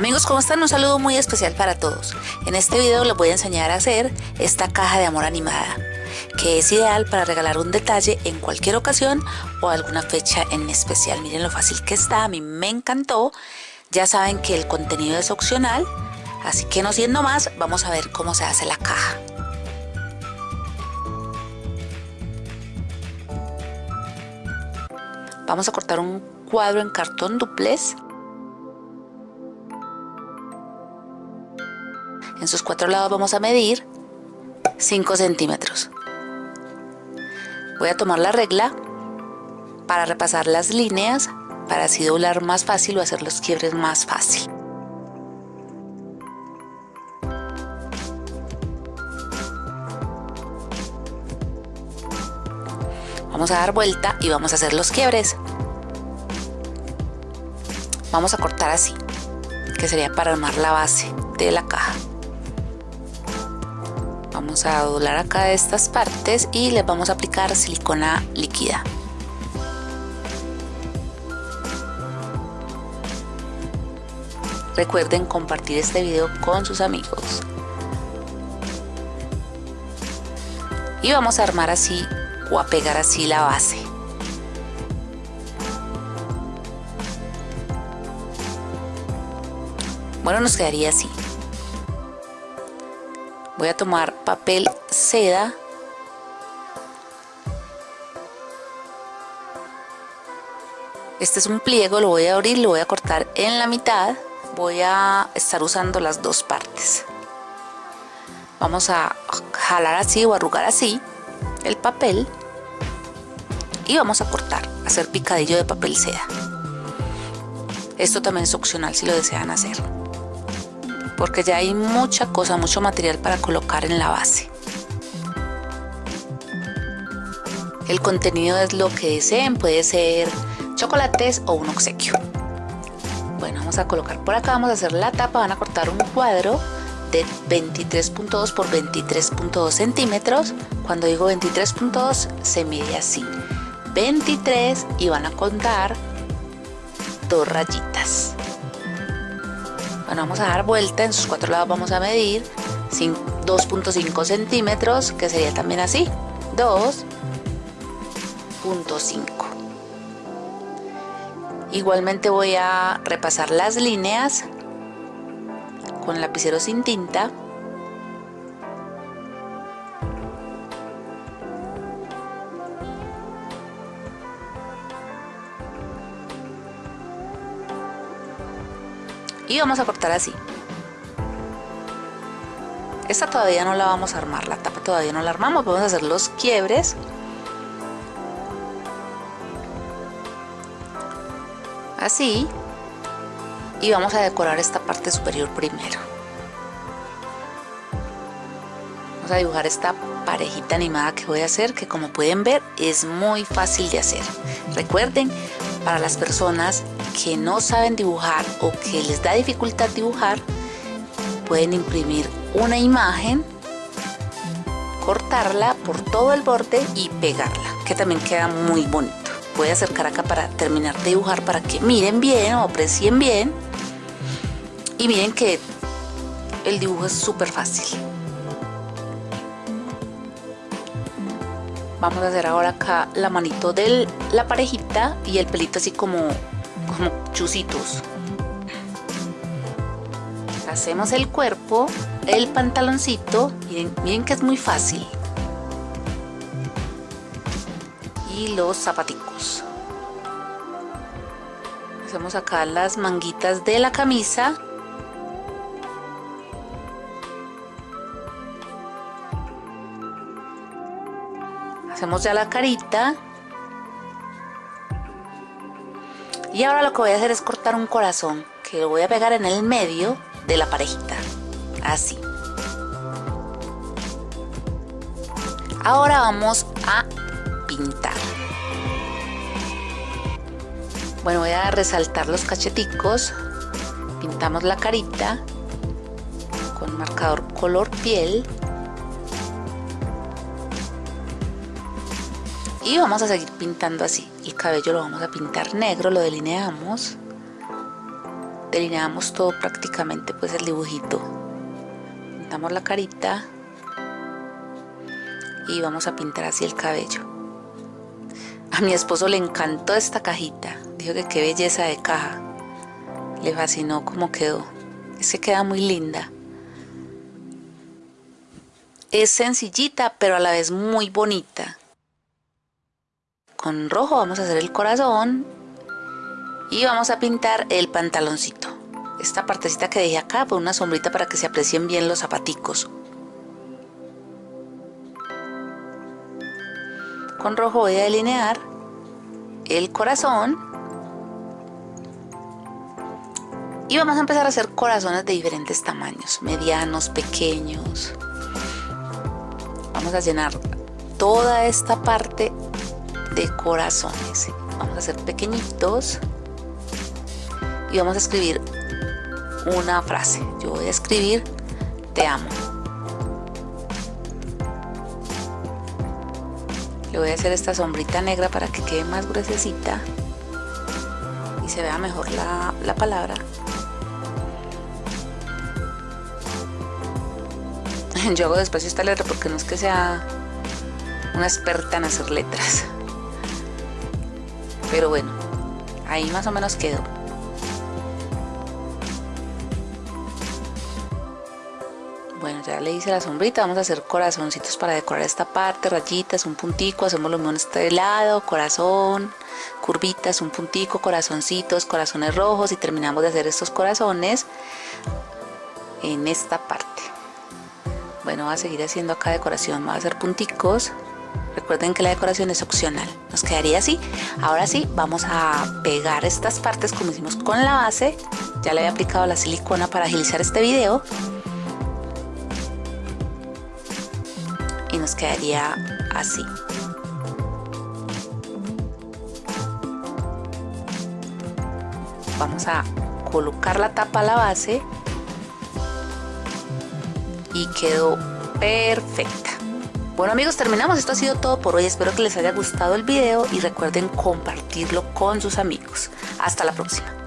Amigos, ¿cómo están? Un saludo muy especial para todos. En este video les voy a enseñar a hacer esta caja de amor animada, que es ideal para regalar un detalle en cualquier ocasión o alguna fecha en especial. Miren lo fácil que está, a mí me encantó. Ya saben que el contenido es opcional, así que no siendo más, vamos a ver cómo se hace la caja. Vamos a cortar un cuadro en cartón duplez En sus cuatro lados vamos a medir 5 centímetros. Voy a tomar la regla para repasar las líneas para así doblar más fácil o hacer los quiebres más fácil. Vamos a dar vuelta y vamos a hacer los quiebres. Vamos a cortar así, que sería para armar la base de la caja. Vamos a doblar acá estas partes y les vamos a aplicar silicona líquida. Recuerden compartir este video con sus amigos. Y vamos a armar así o a pegar así la base. Bueno nos quedaría así. Voy a tomar papel seda. Este es un pliego lo voy a abrir lo voy a cortar en la mitad. Voy a estar usando las dos partes. Vamos a jalar así o arrugar así el papel y vamos a cortar hacer picadillo de papel seda esto también es opcional si lo desean hacer porque ya hay mucha cosa, mucho material para colocar en la base. El contenido es lo que deseen, puede ser chocolates o un obsequio. Bueno, vamos a colocar por acá, vamos a hacer la tapa, van a cortar un cuadro de 23.2 por 23.2 centímetros. Cuando digo 23.2 se mide así. 23 y van a contar dos rayitas. Bueno, vamos a dar vuelta, en sus cuatro lados vamos a medir 2.5 centímetros, que sería también así, 2.5. Igualmente voy a repasar las líneas con lapicero sin tinta y vamos a cortar así. Esta todavía no la vamos a armar la tapa todavía no la armamos. Vamos a hacer los quiebres. Así. Y vamos a decorar esta parte superior primero. Vamos a dibujar esta parejita animada que voy a hacer que como pueden ver es muy fácil de hacer. Recuerden para las personas que no saben dibujar o que les da dificultad dibujar, pueden imprimir una imagen, cortarla por todo el borde y pegarla, que también queda muy bonito. Voy a acercar acá para terminar de dibujar para que miren bien o aprecien bien. Y miren que el dibujo es súper fácil. Vamos a hacer ahora acá la manito de la parejita y el pelito así como como chusitos. Hacemos el cuerpo, el pantaloncito, miren, miren que es muy fácil. Y los zapaticos. Hacemos acá las manguitas de la camisa. Hacemos ya la carita Y ahora lo que voy a hacer es cortar un corazón que lo voy a pegar en el medio de la parejita. Así. Ahora vamos a pintar. Bueno, voy a resaltar los cacheticos. Pintamos la carita con marcador color piel y vamos a seguir pintando así. El cabello lo vamos a pintar negro lo delineamos. Delineamos todo prácticamente pues el dibujito. Pintamos la carita. Y vamos a pintar así el cabello. A mi esposo le encantó esta cajita. Dijo que qué belleza de caja. Le fascinó cómo quedó. Es que queda muy linda. Es sencillita pero a la vez muy bonita con rojo vamos a hacer el corazón y vamos a pintar el pantaloncito. Esta partecita que dejé acá por una sombrita para que se aprecien bien los zapaticos. Con rojo voy a delinear el corazón y vamos a empezar a hacer corazones de diferentes tamaños medianos, pequeños. Vamos a llenar toda esta parte corazones. Vamos a hacer pequeñitos y vamos a escribir una frase. Yo voy a escribir te amo le voy a hacer esta sombrita negra para que quede más gruesecita y se vea mejor la, la palabra. Yo hago despacio esta letra porque no es que sea una experta en hacer letras pero bueno ahí más o menos quedó. Bueno ya le hice la sombrita vamos a hacer corazoncitos para decorar esta parte rayitas un puntico hacemos lo mismo en este lado corazón curvitas un puntico corazoncitos corazones rojos y terminamos de hacer estos corazones en esta parte. Bueno voy a seguir haciendo acá decoración voy a hacer punticos recuerden que la decoración es opcional. Nos quedaría así. Ahora sí vamos a pegar estas partes como hicimos con la base. Ya le había aplicado la silicona para agilizar este video. Y nos quedaría así. Vamos a colocar la tapa a la base. Y quedó perfecta bueno amigos terminamos. Esto ha sido todo por hoy. Espero que les haya gustado el video y recuerden compartirlo con sus amigos. Hasta la próxima